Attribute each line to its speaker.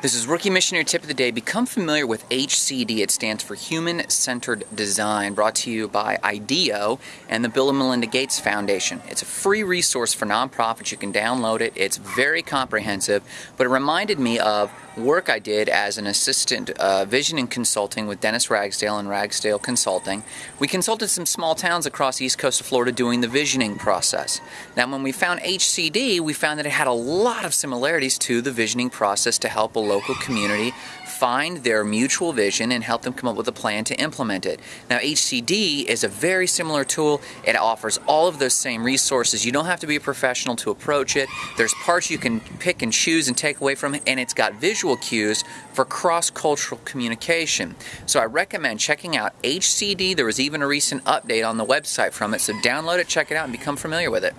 Speaker 1: This is Rookie Missionary Tip of the Day. Become familiar with HCD. It stands for Human Centered Design, brought to you by IDEO and the Bill and Melinda Gates Foundation. It's a free resource for nonprofits. You can download it. It's very comprehensive, but it reminded me of work I did as an assistant uh, vision and consulting with Dennis Ragsdale and Ragsdale Consulting. We consulted some small towns across the east coast of Florida doing the visioning process. Now, when we found HCD, we found that it had a lot of similarities to the visioning process to help local community find their mutual vision and help them come up with a plan to implement it. Now, HCD is a very similar tool. It offers all of those same resources. You don't have to be a professional to approach it. There's parts you can pick and choose and take away from it, and it's got visual cues for cross cultural communication. So, I recommend checking out HCD. There was even a recent update on the website from it, so download it, check it out, and become familiar with it.